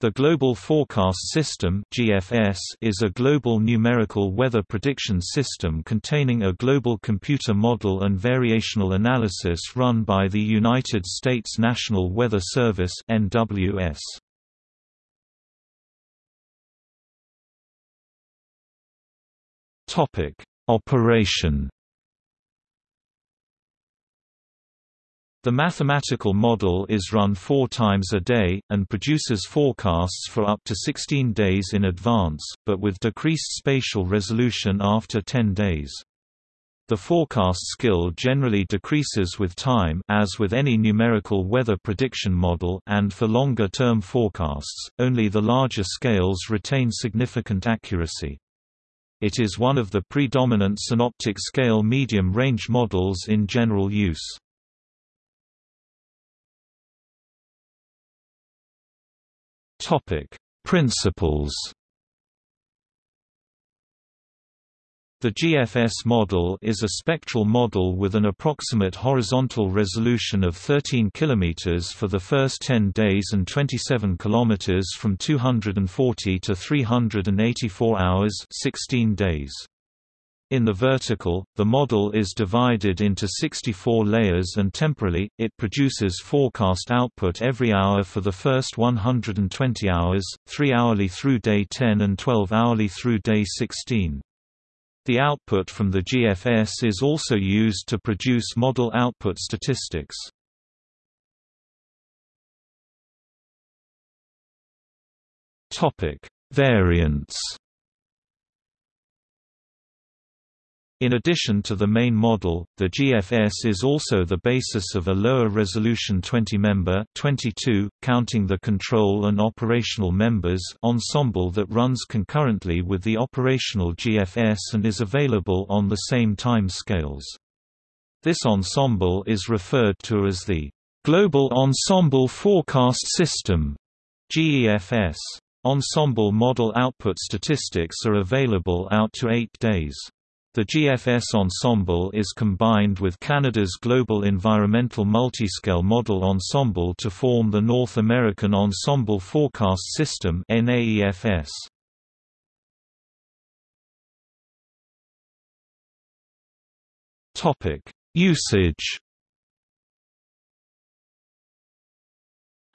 The Global Forecast System (GFS) is a global numerical weather prediction system containing a global computer model and variational analysis run by the United States National Weather Service (NWS). Topic: Operation The mathematical model is run four times a day, and produces forecasts for up to 16 days in advance, but with decreased spatial resolution after 10 days. The forecast skill generally decreases with time as with any numerical weather prediction model and for longer-term forecasts, only the larger scales retain significant accuracy. It is one of the predominant synoptic scale medium-range models in general use. Topic: Principles. The GFS model is a spectral model with an approximate horizontal resolution of 13 km for the first 10 days and 27 km from 240 to 384 hours 16 days. In the vertical, the model is divided into 64 layers and temporally, it produces forecast output every hour for the first 120 hours, 3 hourly through day 10 and 12 hourly through day 16. The output from the GFS is also used to produce model output statistics. Variants In addition to the main model, the GFS is also the basis of a lower-resolution 20-member 22, counting the control and operational members ensemble that runs concurrently with the operational GFS and is available on the same time scales. This ensemble is referred to as the Global Ensemble Forecast System GEFS. Ensemble model output statistics are available out to eight days. The GFS ensemble is combined with Canada's Global Environmental Multiscale Model Ensemble to form the North American Ensemble Forecast System NAEFS. Usage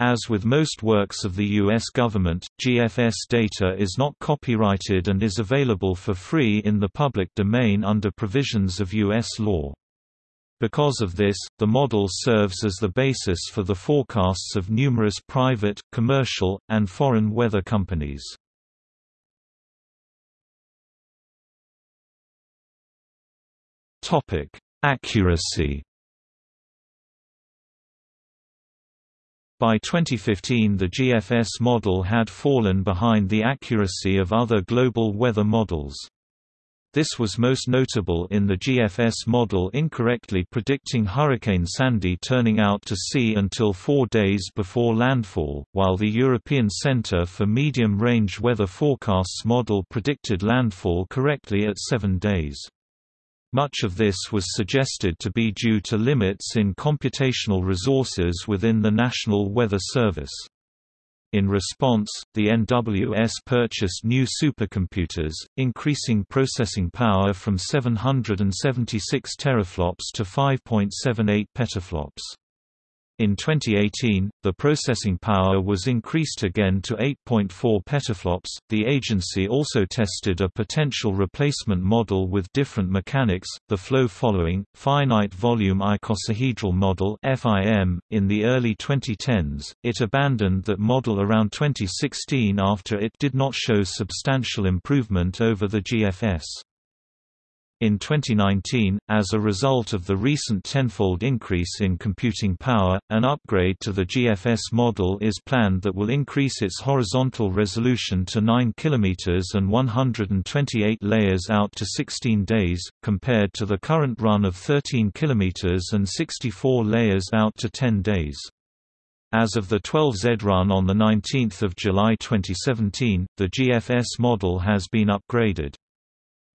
As with most works of the U.S. government, GFS data is not copyrighted and is available for free in the public domain under provisions of U.S. law. Because of this, the model serves as the basis for the forecasts of numerous private, commercial, and foreign weather companies. Accuracy By 2015 the GFS model had fallen behind the accuracy of other global weather models. This was most notable in the GFS model incorrectly predicting Hurricane Sandy turning out to sea until four days before landfall, while the European Centre for Medium-Range Weather Forecasts model predicted landfall correctly at seven days. Much of this was suggested to be due to limits in computational resources within the National Weather Service. In response, the NWS purchased new supercomputers, increasing processing power from 776 teraflops to 5.78 petaflops. In 2018, the processing power was increased again to 8.4 petaflops. The agency also tested a potential replacement model with different mechanics, the flow following, finite volume icosahedral model (FIM). In the early 2010s, it abandoned that model around 2016 after it did not show substantial improvement over the GFS. In 2019, as a result of the recent tenfold increase in computing power, an upgrade to the GFS model is planned that will increase its horizontal resolution to 9 km and 128 layers out to 16 days, compared to the current run of 13 km and 64 layers out to 10 days. As of the 12Z run on 19 July 2017, the GFS model has been upgraded.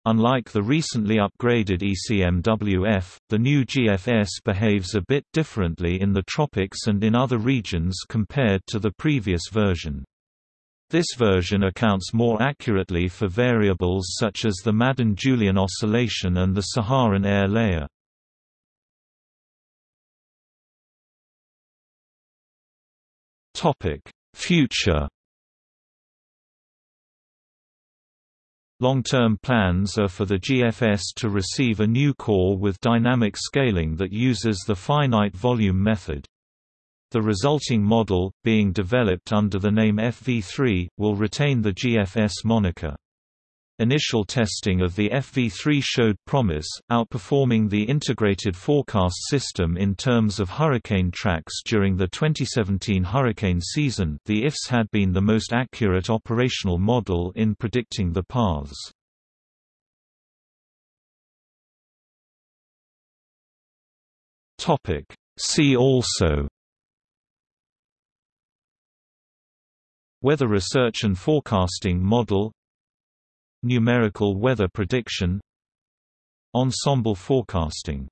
Unlike the recently upgraded ECMWF, the new GFS behaves a bit differently in the tropics and in other regions compared to the previous version. This version accounts more accurately for variables such as the Madden-Julian oscillation and the Saharan air layer. Future Long-term plans are for the GFS to receive a new core with dynamic scaling that uses the finite volume method. The resulting model, being developed under the name FV3, will retain the GFS moniker. Initial testing of the FV3 showed promise, outperforming the integrated forecast system in terms of hurricane tracks during the 2017 hurricane season the IFS had been the most accurate operational model in predicting the paths. Topic: See also Weather Research and Forecasting Model Numerical weather prediction Ensemble forecasting